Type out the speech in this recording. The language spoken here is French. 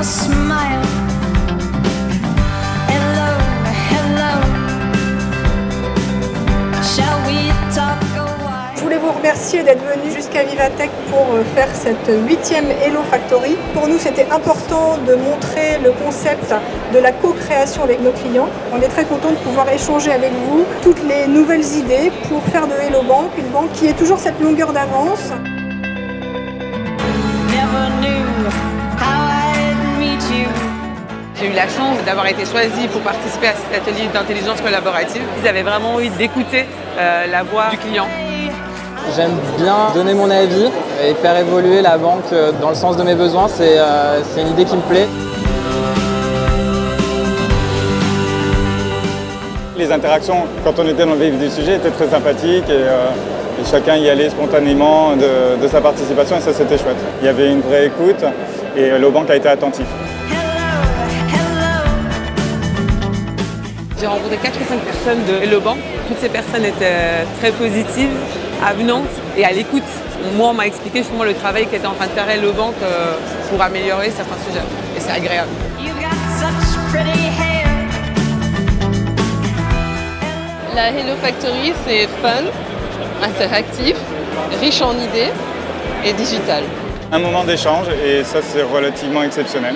Je voulais vous remercier d'être venu jusqu'à Vivatech pour euh, faire cette huitième Hello Factory? Pour nous, c'était important de montrer le concept de la co-création avec nos clients. On est très content de pouvoir échanger avec vous toutes les nouvelles idées pour faire de Hello Bank une banque qui est toujours cette longueur d'avance. La chance d'avoir été choisie pour participer à cet atelier d'intelligence collaborative. Ils avaient vraiment envie d'écouter euh, la voix du client. J'aime bien donner mon avis et faire évoluer la banque euh, dans le sens de mes besoins. C'est euh, une idée qui me plaît. Les interactions, quand on était dans le vif du sujet, étaient très sympathiques et, et chacun y allait spontanément de, de sa participation et ça c'était chouette. Il y avait une vraie écoute et Lobank a été attentif. J'ai rencontré 4 ou 5 personnes de Hello Bank. Toutes ces personnes étaient très positives, avenantes et à l'écoute. Moi, on m'a expliqué justement le travail qu'était en train de faire Hello Bank euh, pour améliorer certains sujets. Et c'est agréable. La Hello Factory, c'est fun, interactif, riche en idées et digital. Un moment d'échange et ça c'est relativement exceptionnel.